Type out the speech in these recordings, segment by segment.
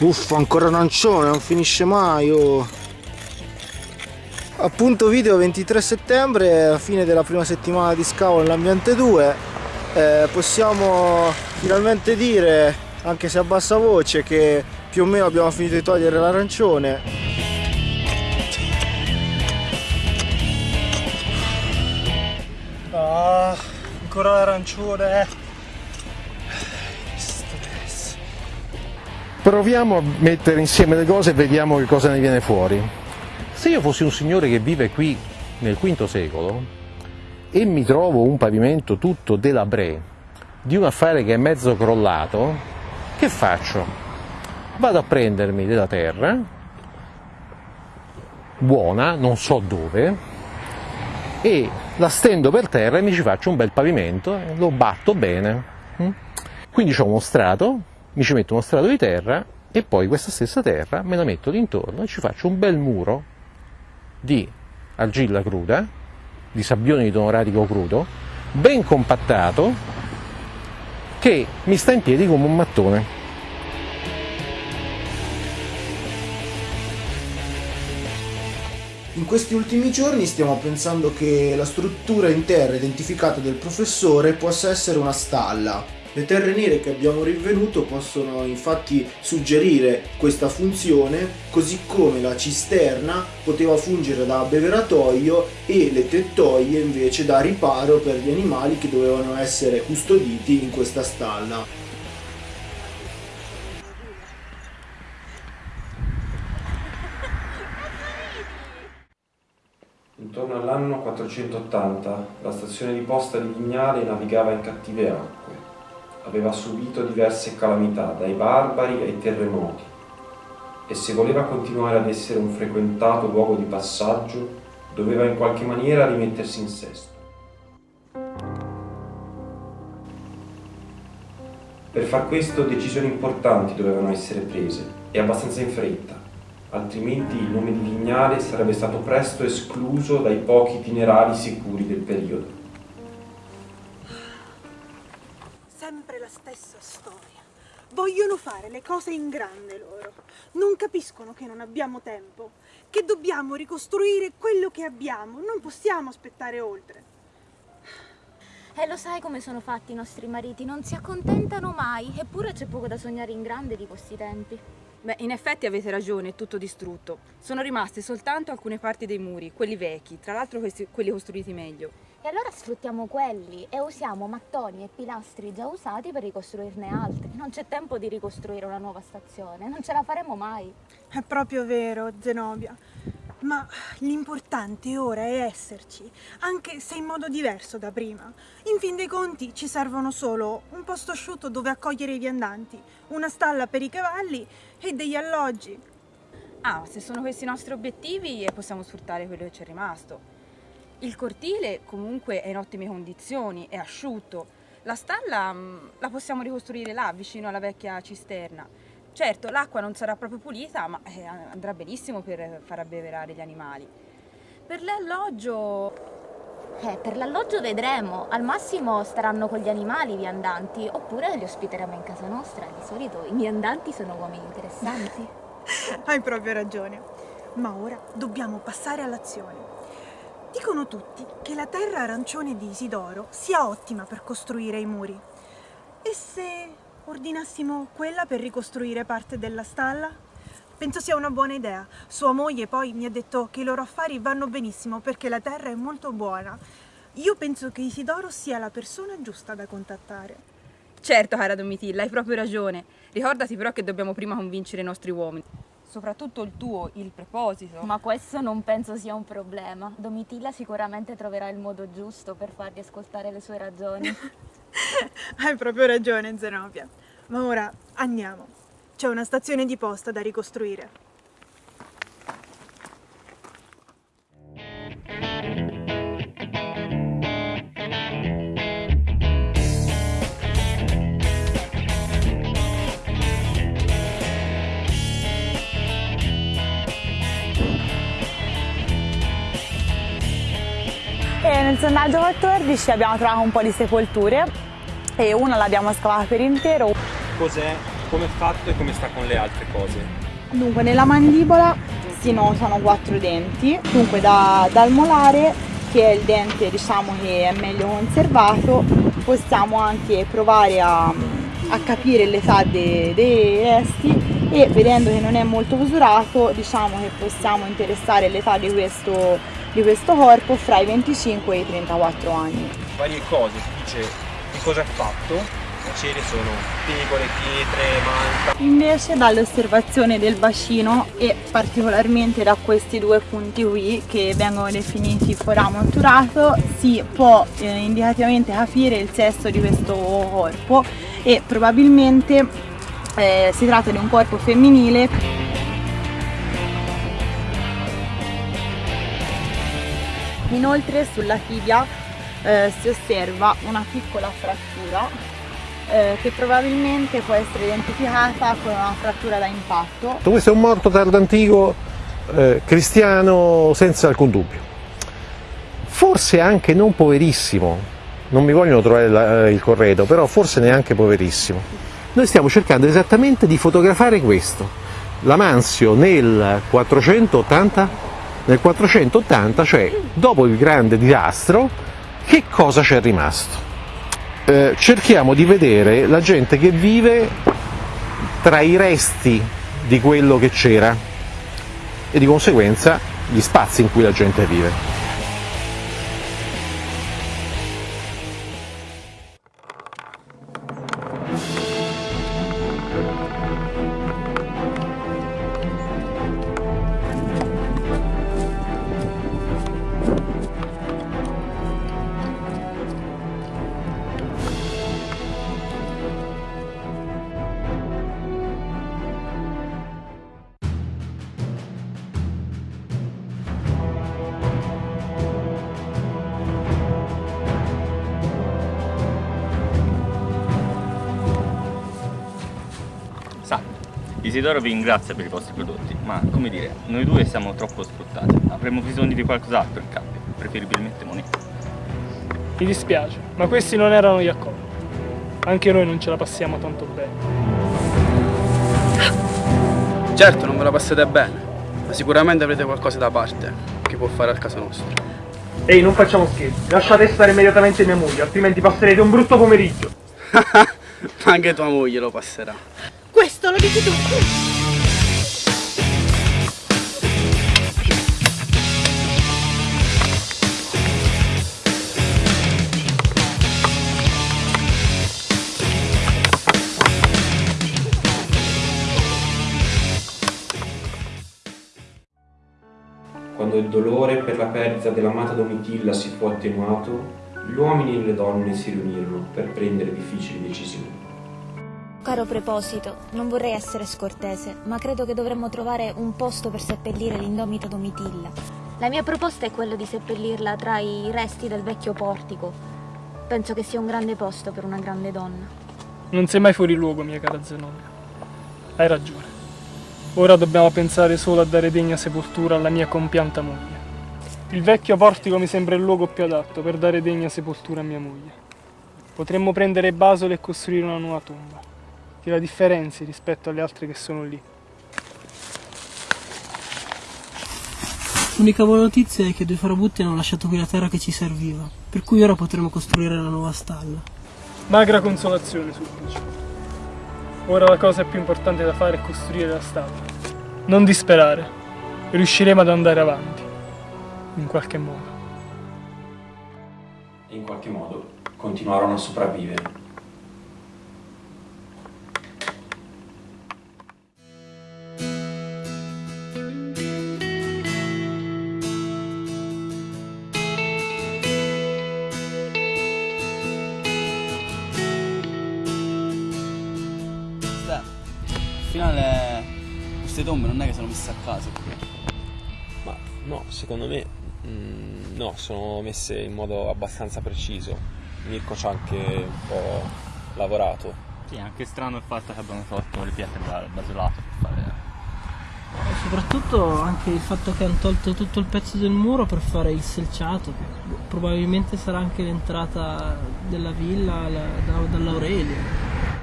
Uffa, ancora arancione, non finisce mai, oh. Appunto video 23 settembre, fine della prima settimana di scavo nell'ambiente 2. Eh, possiamo finalmente dire, anche se a bassa voce, che più o meno abbiamo finito di togliere l'arancione. Ah, ancora l'arancione. Proviamo a mettere insieme le cose e vediamo che cosa ne viene fuori. Se io fossi un signore che vive qui nel V secolo e mi trovo un pavimento tutto delabré di un affare che è mezzo crollato, che faccio? Vado a prendermi della terra, buona, non so dove, e la stendo per terra e mi ci faccio un bel pavimento lo batto bene. Mm? Quindi ho uno strato, mi ci metto uno strato di terra e poi questa stessa terra me la metto d'intorno e ci faccio un bel muro di argilla cruda, di sabbione di tono radico crudo, ben compattato, che mi sta in piedi come un mattone. In questi ultimi giorni stiamo pensando che la struttura in terra identificata del professore possa essere una stalla. Le terre nere che abbiamo rinvenuto possono infatti suggerire questa funzione, così come la cisterna poteva fungere da abbeveratoio e le tettoie invece da riparo per gli animali che dovevano essere custoditi in questa stalla. Intorno all'anno 480 la stazione di posta di Vignale navigava in cattive acque. Aveva subito diverse calamità, dai barbari ai terremoti, e se voleva continuare ad essere un frequentato luogo di passaggio, doveva in qualche maniera rimettersi in sesto. Per far questo decisioni importanti dovevano essere prese, e abbastanza in fretta, altrimenti il nome di Vignale sarebbe stato presto escluso dai pochi itinerari sicuri del periodo. Vogliono fare le cose in grande loro. Non capiscono che non abbiamo tempo, che dobbiamo ricostruire quello che abbiamo, non possiamo aspettare oltre. E lo sai come sono fatti i nostri mariti, non si accontentano mai, eppure c'è poco da sognare in grande di questi tempi. Beh, in effetti avete ragione, è tutto distrutto. Sono rimaste soltanto alcune parti dei muri, quelli vecchi, tra l'altro questi- quelli costruiti meglio. E allora sfruttiamo quelli e usiamo mattoni e pilastri già usati per ricostruirne altri. Non c'è tempo di ricostruire una nuova stazione, non ce la faremo mai. È proprio vero, Zenobia. Ma l'importante ora è esserci, anche se in modo diverso da prima. In fin dei conti ci servono solo un posto asciutto dove accogliere i viandanti, una stalla per i cavalli e degli alloggi. Ah, se sono questi i nostri obiettivi possiamo sfruttare quello che ci è rimasto. Il cortile comunque è in ottime condizioni, è asciutto. La stalla mh, la possiamo ricostruire là, vicino alla vecchia cisterna. Certo, l'acqua non sarà proprio pulita, ma eh, andrà benissimo per far abbeverare gli animali. Per l'alloggio Eh, per l'alloggio vedremo, al massimo staranno con gli animali i viandanti, oppure li ospiteremo in casa nostra. Di solito i viandanti sono uomini interessanti. Hai proprio ragione. Ma ora dobbiamo passare all'azione. Dicono tutti che la terra arancione di Isidoro sia ottima per costruire i muri. E se ordinassimo quella per ricostruire parte della stalla? Penso sia una buona idea. Sua moglie poi mi ha detto che i loro affari vanno benissimo perché la terra è molto buona. Io penso che Isidoro sia la persona giusta da contattare. Certo, cara Domitilla, hai proprio ragione. Ricordati però che dobbiamo prima convincere i nostri uomini. Soprattutto il tuo, il preposito. Ma questo non penso sia un problema. Domitilla sicuramente troverà il modo giusto per fargli ascoltare le sue ragioni. Hai proprio ragione, Zenobia. Ma ora andiamo. C'è una stazione di posta da ricostruire. Nel sondaggio 14 abbiamo trovato un po' di sepolture e una l'abbiamo scavata per intero. Cos'è? come è fatto e come sta con le altre cose? Dunque, nella mandibola si notano quattro denti, dunque da, dal molare, che è il dente diciamo che è meglio conservato, possiamo anche provare a, a capire l'età dei, dei resti e vedendo che non è molto usurato diciamo che possiamo interessare l'età di questo, di questo corpo fra i 25 e i 34 anni. Varie cose, si dice di cosa è fatto, le cere sono tegole, pietre, malta. Invece dall'osservazione del bacino e particolarmente da questi due punti qui che vengono definiti forame otturato si può eh, indicativamente capire il sesso di questo corpo e probabilmente eh, si tratta di un corpo femminile Inoltre sulla tibia eh, si osserva una piccola frattura eh, che probabilmente può essere identificata con una frattura da impatto. Questo è un morto tardantico eh, cristiano senza alcun dubbio. Forse anche non poverissimo, non mi vogliono trovare la, eh, il corredo, però forse neanche poverissimo. Noi stiamo cercando esattamente di fotografare questo. L'Amanzio nel 480, nel 480, cioè dopo il grande disastro, che cosa c'è rimasto? Eh, cerchiamo di vedere la gente che vive tra i resti di quello che c'era e di conseguenza gli spazi in cui la gente vive. Isidoro vi ringrazia per i vostri prodotti, ma come dire, noi due siamo troppo sfruttati. Avremmo bisogno di qualcos'altro in cambio, preferibilmente monete. Mi dispiace, ma questi non erano gli accordi. Anche noi non ce la passiamo tanto bene. Certo, non ve la passate bene, ma sicuramente avrete qualcosa da parte che può fare al caso nostro. Ehi, non facciamo scherzi, lasciate stare immediatamente mia moglie, altrimenti passerete un brutto pomeriggio. Ma anche tua moglie lo passerà. Questo lo dici tu. Quando il dolore per la perdita dell'amata Domitilla si fu attenuato, gli uomini e le donne si riunirono per prendere difficili decisioni. Caro preposito, non vorrei essere scortese, ma credo che dovremmo trovare un posto per seppellire l'indomita Domitilla. La mia proposta è quella di seppellirla tra i resti del vecchio portico. Penso che sia un grande posto per una grande donna. Non sei mai fuori luogo, mia cara Zenobia. Hai ragione. Ora dobbiamo pensare solo a dare degna sepoltura alla mia compianta moglie. Il vecchio portico mi sembra il luogo più adatto per dare degna sepoltura a mia moglie. Potremmo prendere Basole e costruire una nuova tomba, che la differenzi rispetto alle altre che sono lì. L'unica buona notizia è che due farabutti hanno lasciato qui la terra che ci serviva, per cui ora potremo costruire la nuova stalla. Magra consolazione, Sulpice. Ora la cosa più importante da fare è costruire la stalla. Non disperare, riusciremo ad andare avanti, in qualche modo. E in qualche modo continuarono a sopravvivere. Tombe non è che sono messe a caso. Ma no, secondo me mm, no, sono messe in modo abbastanza preciso. Mirko ci ha anche un po' lavorato. Sì, è anche strano il fatto che abbiamo tolto le pietre dal basolato per fare... E soprattutto anche il fatto che hanno tolto tutto il pezzo del muro per fare il selciato, probabilmente sarà anche l'entrata della villa la- da- dall'Aurelio.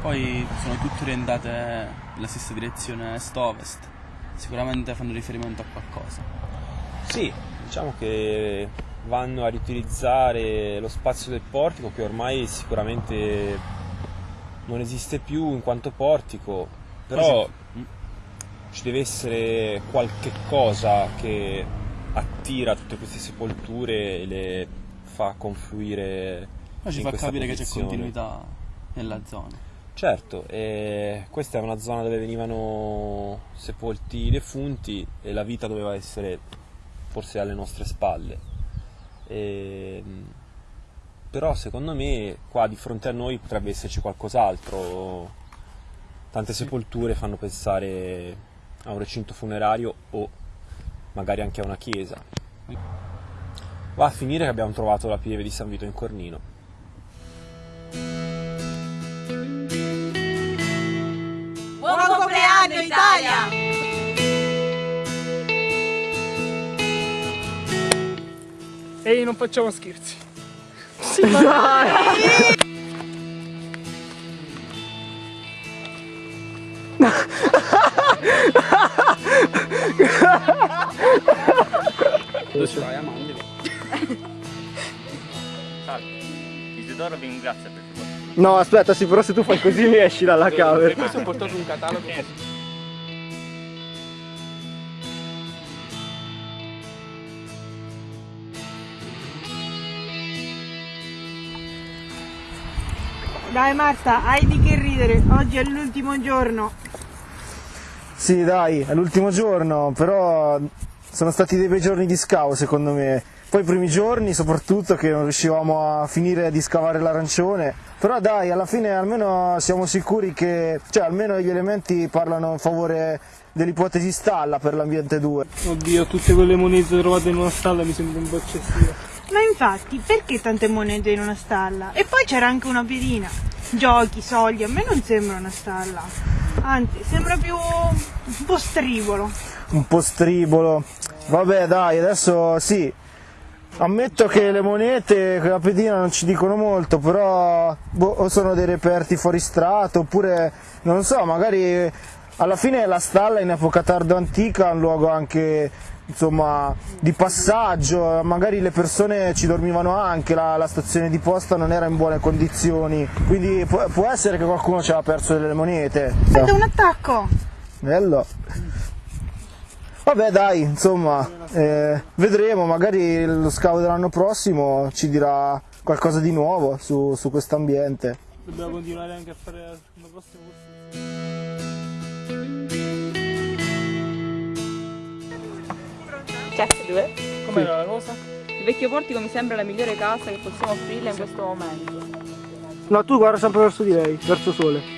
Poi sono tutte orientate nella stessa direzione est-ovest, sicuramente fanno riferimento a qualcosa. Sì, diciamo che vanno a riutilizzare lo spazio del portico che ormai sicuramente non esiste più in quanto portico, però ci deve essere qualche cosa che attira tutte queste sepolture e le fa confluire Ma ci fa capire che c'è posizione. continuità nella zona. Certo, questa è una zona dove venivano sepolti i defunti e la vita doveva essere forse alle nostre spalle. E, però secondo me qua di fronte a noi potrebbe esserci qualcos'altro. Tante sepolture fanno pensare a un recinto funerario o magari anche a una chiesa. Va a finire che abbiamo trovato la pieve di San Vito in Cornino. Buon compleanno Italia! Ehi, non facciamo scherzi. Dove ce l'hai a mandibolo? Salve, Isidoro vi ringrazia per vostro No, aspetta, sì, però se tu fai così mi esci dalla camera. Per questo ho portato un catalogo Dai Marta, hai di che ridere, oggi è l'ultimo giorno. Sì, dai, è l'ultimo giorno, però sono stati dei bei giorni di scavo secondo me. Poi i primi giorni soprattutto che non riuscivamo a finire di scavare l'arancione, però dai, alla fine almeno siamo sicuri che, cioè almeno gli elementi parlano in favore dell'ipotesi stalla per l'ambiente 2. Oddio, tutte quelle monete trovate in una stalla mi sembra un po' eccessivo. Ma infatti, perché tante monete in una stalla? E poi c'era anche una pedina. Giochi, soldi, a me non sembra una stalla. Anzi, sembra più un po' strivolo. Un po' stribolo. Vabbè dai, adesso sì. Ammetto che le monete, che la pedina non ci dicono molto, però boh, o sono dei reperti fuori strato, oppure non so, magari alla fine la stalla in epoca tardo antica è un luogo anche insomma di passaggio, magari le persone ci dormivano anche, la, la stazione di posta non era in buone condizioni, quindi può, può essere che qualcuno ci aveva perso delle monete. Guarda un attacco! Bello. Vabbè dai, insomma, eh, vedremo, magari lo scavo dell'anno prossimo ci dirà qualcosa di nuovo su, su questo ambiente. Dobbiamo continuare anche a fare la prossima corsa. Check, due. Com'era la cosa? Il vecchio portico mi sembra la migliore casa che possiamo offrirle in questo momento. No, tu guarda sempre verso di lei, verso sole.